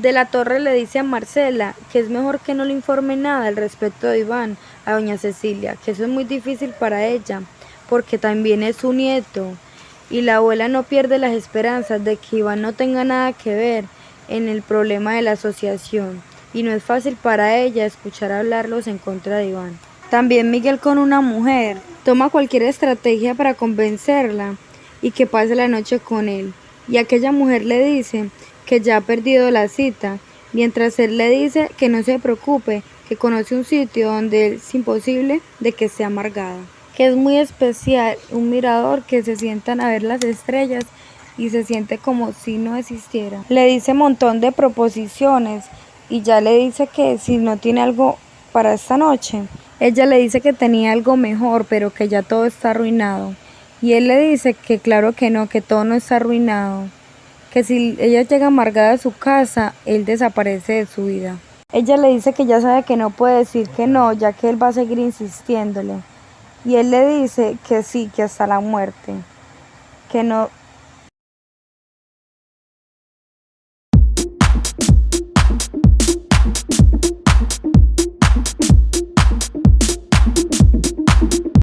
De la Torre le dice a Marcela que es mejor que no le informe nada al respecto de Iván a doña Cecilia, que eso es muy difícil para ella, porque también es su nieto, y la abuela no pierde las esperanzas de que Iván no tenga nada que ver en el problema de la asociación, y no es fácil para ella escuchar hablarlos en contra de Iván. También Miguel con una mujer toma cualquier estrategia para convencerla y que pase la noche con él, y aquella mujer le dice que ya ha perdido la cita, mientras él le dice que no se preocupe, que conoce un sitio donde es imposible de que sea amargada, que es muy especial, un mirador que se sientan a ver las estrellas y se siente como si no existiera. Le dice un montón de proposiciones y ya le dice que si no tiene algo para esta noche, ella le dice que tenía algo mejor, pero que ya todo está arruinado. Y él le dice que claro que no, que todo no está arruinado que si ella llega amargada a su casa, él desaparece de su vida. Ella le dice que ya sabe que no puede decir que no, ya que él va a seguir insistiéndole. Y él le dice que sí, que hasta la muerte, que no